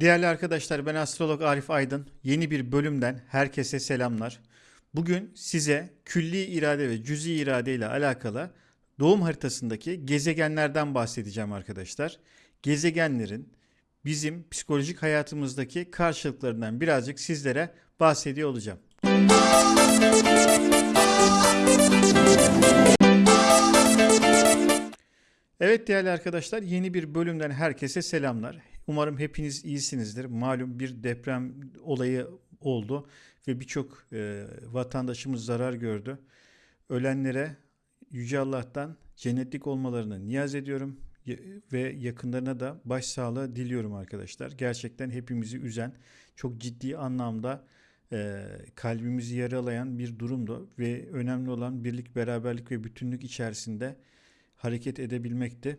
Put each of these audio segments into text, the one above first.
Değerli arkadaşlar ben astrolog Arif Aydın. Yeni bir bölümden herkese selamlar. Bugün size külli irade ve cüzi irade ile alakalı doğum haritasındaki gezegenlerden bahsedeceğim arkadaşlar. Gezegenlerin bizim psikolojik hayatımızdaki karşılıklarından birazcık sizlere bahsediyor olacağım. Evet değerli arkadaşlar yeni bir bölümden herkese selamlar. Umarım hepiniz iyisinizdir. Malum bir deprem olayı oldu ve birçok e, vatandaşımız zarar gördü. Ölenlere Yüce Allah'tan cennetlik olmalarını niyaz ediyorum ve yakınlarına da başsağlığı diliyorum arkadaşlar. Gerçekten hepimizi üzen, çok ciddi anlamda e, kalbimizi yaralayan bir durumdu ve önemli olan birlik, beraberlik ve bütünlük içerisinde hareket edebilmekti.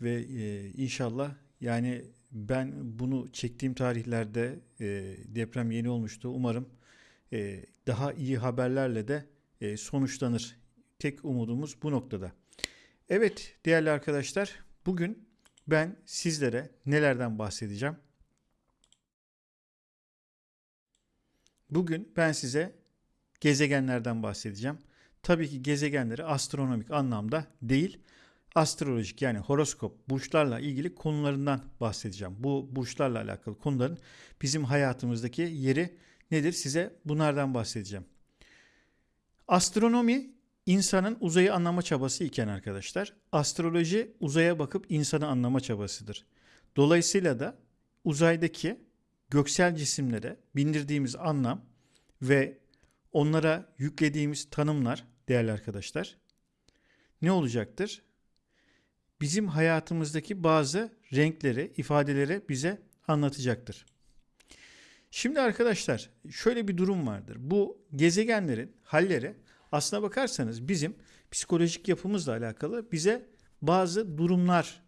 Ve e, inşallah yani ben bunu çektiğim tarihlerde e, deprem yeni olmuştu. Umarım e, daha iyi haberlerle de e, sonuçlanır. Tek umudumuz bu noktada. Evet değerli arkadaşlar bugün ben sizlere nelerden bahsedeceğim? Bugün ben size gezegenlerden bahsedeceğim. Tabii ki gezegenleri astronomik anlamda değil, astrolojik yani horoskop, burçlarla ilgili konularından bahsedeceğim. Bu burçlarla alakalı konuların bizim hayatımızdaki yeri nedir? Size bunlardan bahsedeceğim. Astronomi insanın uzayı anlama çabası iken arkadaşlar, astroloji uzaya bakıp insanı anlama çabasıdır. Dolayısıyla da uzaydaki göksel cisimlere bindirdiğimiz anlam ve onlara yüklediğimiz tanımlar değerli arkadaşlar ne olacaktır? Bizim hayatımızdaki bazı renkleri, ifadeleri bize anlatacaktır. Şimdi arkadaşlar şöyle bir durum vardır. Bu gezegenlerin halleri aslına bakarsanız bizim psikolojik yapımızla alakalı bize bazı durumlar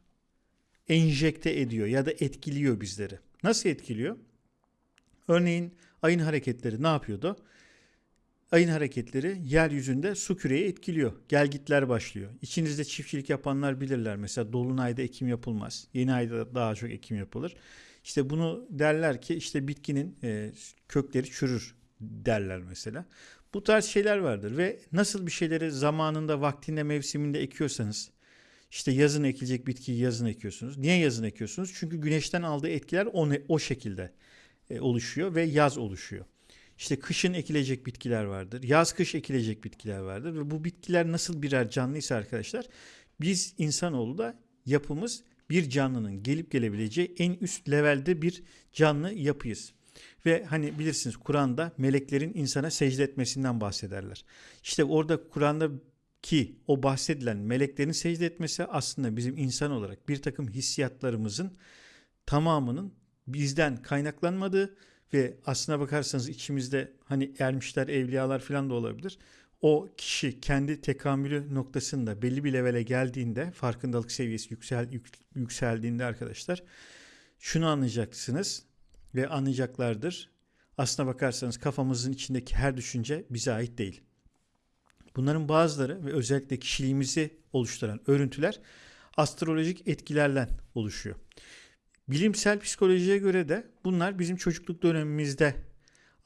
enjekte ediyor ya da etkiliyor bizleri. Nasıl etkiliyor? Örneğin ayın hareketleri ne yapıyordu? Ayın hareketleri yeryüzünde su küreyi etkiliyor. Gelgitler başlıyor. İçinizde çiftçilik yapanlar bilirler. Mesela dolunayda ekim yapılmaz. Yeni ayda daha çok ekim yapılır. İşte bunu derler ki işte bitkinin e, kökleri çürür derler mesela. Bu tarz şeyler vardır ve nasıl bir şeyleri zamanında, vaktinde, mevsiminde ekiyorsanız işte yazın ekilecek bitkiyi yazın ekiyorsunuz. Niye yazın ekiyorsunuz? Çünkü güneşten aldığı etkiler o, ne- o şekilde e, oluşuyor ve yaz oluşuyor. İşte kışın ekilecek bitkiler vardır. Yaz kış ekilecek bitkiler vardır ve bu bitkiler nasıl birer canlıysa arkadaşlar biz insanoğlu da yapımız bir canlının gelip gelebileceği en üst levelde bir canlı yapıyız. Ve hani bilirsiniz Kur'an'da meleklerin insana secde etmesinden bahsederler. İşte orada Kur'an'da ki o bahsedilen meleklerin secde etmesi aslında bizim insan olarak bir takım hissiyatlarımızın tamamının bizden kaynaklanmadığı ve aslına bakarsanız içimizde hani ermişler, evliyalar falan da olabilir. O kişi kendi tekamülü noktasında belli bir levele geldiğinde, farkındalık seviyesi yüksel, yük- yükseldiğinde arkadaşlar şunu anlayacaksınız ve anlayacaklardır. Aslına bakarsanız kafamızın içindeki her düşünce bize ait değil. Bunların bazıları ve özellikle kişiliğimizi oluşturan örüntüler astrolojik etkilerle oluşuyor. Bilimsel psikolojiye göre de bunlar bizim çocukluk dönemimizde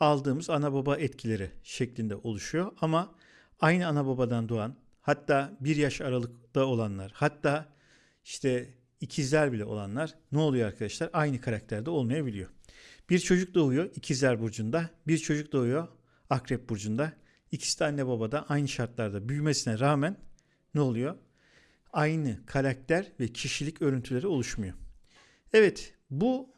aldığımız ana baba etkileri şeklinde oluşuyor. Ama aynı ana babadan doğan hatta bir yaş aralıkta olanlar hatta işte ikizler bile olanlar ne oluyor arkadaşlar? Aynı karakterde olmayabiliyor. Bir çocuk doğuyor ikizler burcunda, bir çocuk doğuyor akrep burcunda. İkisi de anne babada aynı şartlarda büyümesine rağmen ne oluyor? Aynı karakter ve kişilik örüntüleri oluşmuyor. Evet, bu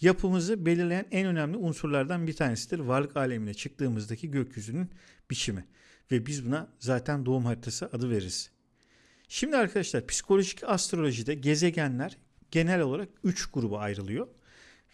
yapımızı belirleyen en önemli unsurlardan bir tanesidir. Varlık alemine çıktığımızdaki gökyüzünün biçimi. Ve biz buna zaten doğum haritası adı veririz. Şimdi arkadaşlar psikolojik astrolojide gezegenler genel olarak 3 gruba ayrılıyor.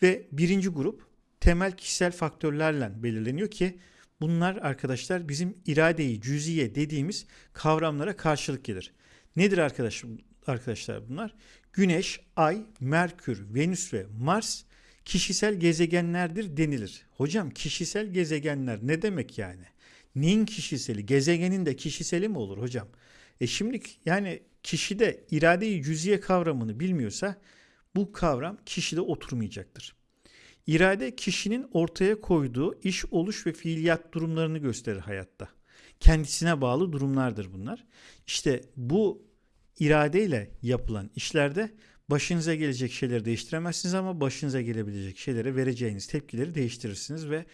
Ve birinci grup temel kişisel faktörlerle belirleniyor ki bunlar arkadaşlar bizim iradeyi, cüziye dediğimiz kavramlara karşılık gelir. Nedir arkadaş, arkadaşlar bunlar? Güneş, Ay, Merkür, Venüs ve Mars kişisel gezegenlerdir denilir. Hocam kişisel gezegenler ne demek yani? Neyin kişiseli? Gezegenin de kişiseli mi olur hocam? E şimdi yani kişide iradeyi cüziye kavramını bilmiyorsa bu kavram kişide oturmayacaktır. İrade kişinin ortaya koyduğu iş, oluş ve fiiliyat durumlarını gösterir hayatta. Kendisine bağlı durumlardır bunlar. İşte bu iradeyle yapılan işlerde başınıza gelecek şeyleri değiştiremezsiniz ama başınıza gelebilecek şeylere vereceğiniz tepkileri değiştirirsiniz ve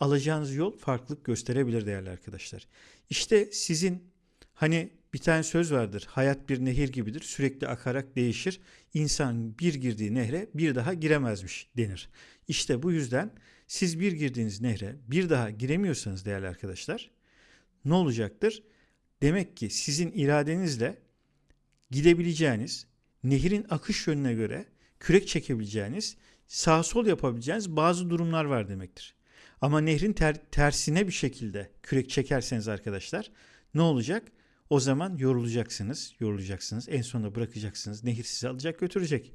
alacağınız yol farklılık gösterebilir değerli arkadaşlar. İşte sizin hani bir tane söz vardır. Hayat bir nehir gibidir. Sürekli akarak değişir. İnsan bir girdiği nehre bir daha giremezmiş denir. İşte bu yüzden siz bir girdiğiniz nehre bir daha giremiyorsanız değerli arkadaşlar ne olacaktır? Demek ki sizin iradenizle gidebileceğiniz, nehirin akış yönüne göre kürek çekebileceğiniz, sağ sol yapabileceğiniz bazı durumlar var demektir. Ama nehrin ter, tersine bir şekilde kürek çekerseniz arkadaşlar ne olacak? O zaman yorulacaksınız, yorulacaksınız. En sonunda bırakacaksınız. Nehir sizi alacak götürecek.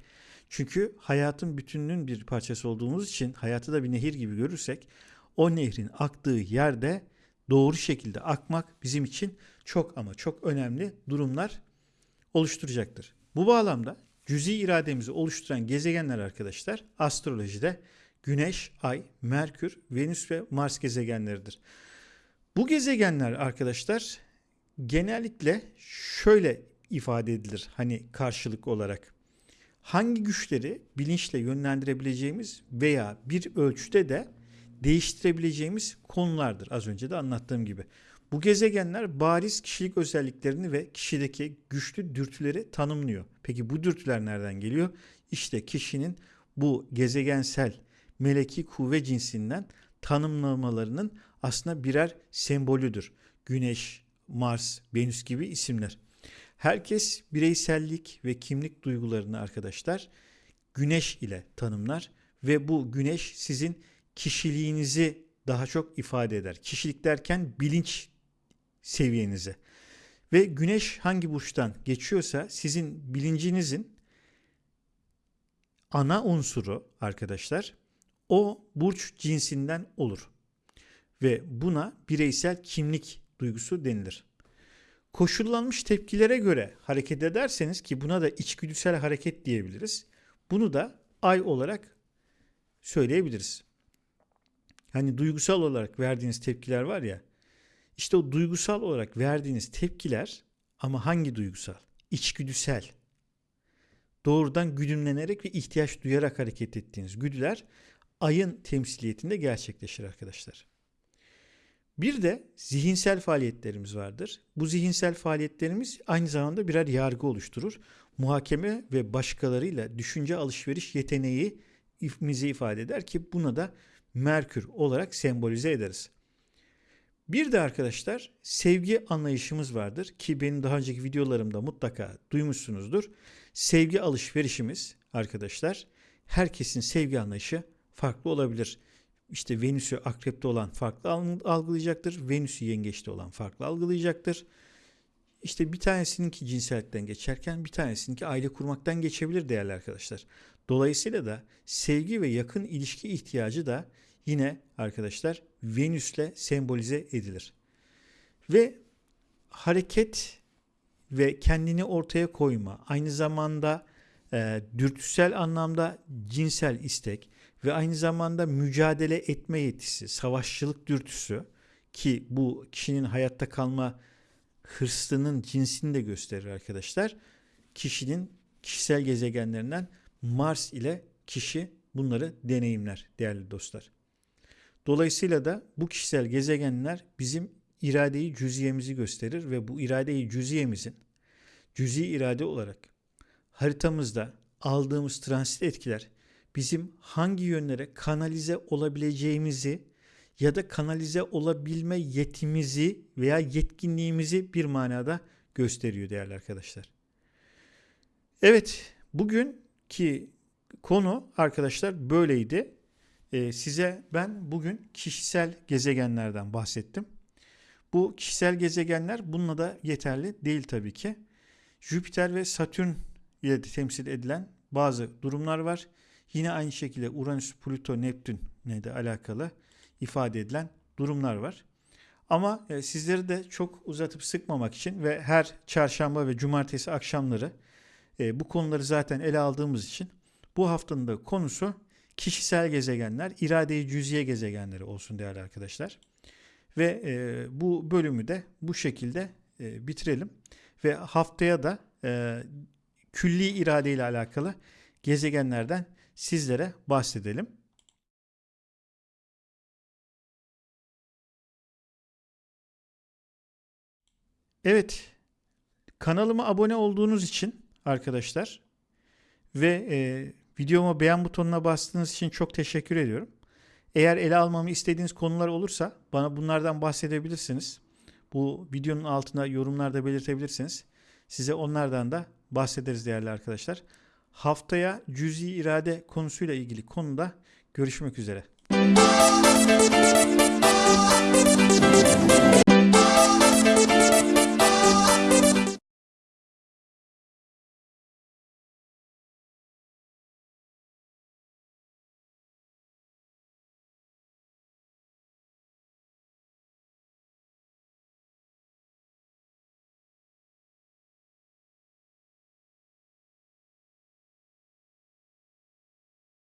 Çünkü hayatın bütününün bir parçası olduğumuz için hayatı da bir nehir gibi görürsek o nehrin aktığı yerde doğru şekilde akmak bizim için çok ama çok önemli durumlar oluşturacaktır. Bu bağlamda cüzi irademizi oluşturan gezegenler arkadaşlar astrolojide Güneş, Ay, Merkür, Venüs ve Mars gezegenleridir. Bu gezegenler arkadaşlar genellikle şöyle ifade edilir hani karşılık olarak. Hangi güçleri bilinçle yönlendirebileceğimiz veya bir ölçüde de değiştirebileceğimiz konulardır az önce de anlattığım gibi. Bu gezegenler bariz kişilik özelliklerini ve kişideki güçlü dürtüleri tanımlıyor. Peki bu dürtüler nereden geliyor? İşte kişinin bu gezegensel meleki kuvve cinsinden tanımlamalarının aslında birer sembolüdür. Güneş, Mars, Venüs gibi isimler. Herkes bireysellik ve kimlik duygularını arkadaşlar güneş ile tanımlar ve bu güneş sizin kişiliğinizi daha çok ifade eder. Kişilik derken bilinç seviyenizi. Ve güneş hangi burçtan geçiyorsa sizin bilincinizin ana unsuru arkadaşlar o burç cinsinden olur. Ve buna bireysel kimlik duygusu denilir. Koşullanmış tepkilere göre hareket ederseniz ki buna da içgüdüsel hareket diyebiliriz. Bunu da ay olarak söyleyebiliriz. Hani duygusal olarak verdiğiniz tepkiler var ya. İşte o duygusal olarak verdiğiniz tepkiler ama hangi duygusal? İçgüdüsel. Doğrudan güdümlenerek ve ihtiyaç duyarak hareket ettiğiniz güdüler ayın temsiliyetinde gerçekleşir arkadaşlar. Bir de zihinsel faaliyetlerimiz vardır. Bu zihinsel faaliyetlerimiz aynı zamanda birer yargı oluşturur. Muhakeme ve başkalarıyla düşünce alışveriş yeteneği ifmizi ifade eder ki buna da Merkür olarak sembolize ederiz. Bir de arkadaşlar sevgi anlayışımız vardır ki benim daha önceki videolarımda mutlaka duymuşsunuzdur. Sevgi alışverişimiz arkadaşlar herkesin sevgi anlayışı farklı olabilir. İşte Venüs'ü akrepte olan farklı algılayacaktır. Venüs'ü yengeçte olan farklı algılayacaktır. İşte bir tanesininki cinsellikten geçerken bir tanesininki aile kurmaktan geçebilir değerli arkadaşlar. Dolayısıyla da sevgi ve yakın ilişki ihtiyacı da yine arkadaşlar Venüs'le sembolize edilir. Ve hareket ve kendini ortaya koyma, aynı zamanda e, dürtüsel anlamda cinsel istek ve aynı zamanda mücadele etme yetisi, savaşçılık dürtüsü ki bu kişinin hayatta kalma hırsının cinsini de gösterir arkadaşlar. Kişinin kişisel gezegenlerinden Mars ile kişi bunları deneyimler değerli dostlar. Dolayısıyla da bu kişisel gezegenler bizim iradeyi cüziyemizi gösterir ve bu iradeyi cüziyemizin cüzi irade olarak haritamızda aldığımız transit etkiler bizim hangi yönlere kanalize olabileceğimizi ya da kanalize olabilme yetimizi veya yetkinliğimizi bir manada gösteriyor değerli arkadaşlar. Evet, bugünkü konu arkadaşlar böyleydi. Ee, size ben bugün kişisel gezegenlerden bahsettim. Bu kişisel gezegenler bununla da yeterli değil tabii ki. Jüpiter ve Satürn ile de temsil edilen bazı durumlar var. Yine aynı şekilde Uranüs, Plüto, Neptün ne de alakalı ifade edilen durumlar var. Ama e, sizleri de çok uzatıp sıkmamak için ve her çarşamba ve cumartesi akşamları e, bu konuları zaten ele aldığımız için bu haftanın da konusu kişisel gezegenler, iradeyi cüziye gezegenleri olsun değerli arkadaşlar. Ve e, bu bölümü de bu şekilde e, bitirelim. Ve haftaya da e, külli irade ile alakalı gezegenlerden sizlere bahsedelim. Evet, kanalıma abone olduğunuz için arkadaşlar ve e, videoma beğen butonuna bastığınız için çok teşekkür ediyorum. Eğer ele almamı istediğiniz konular olursa bana bunlardan bahsedebilirsiniz. Bu videonun altına yorumlarda belirtebilirsiniz. Size onlardan da bahsederiz değerli arkadaşlar. Haftaya cüzi irade konusuyla ilgili konuda görüşmek üzere.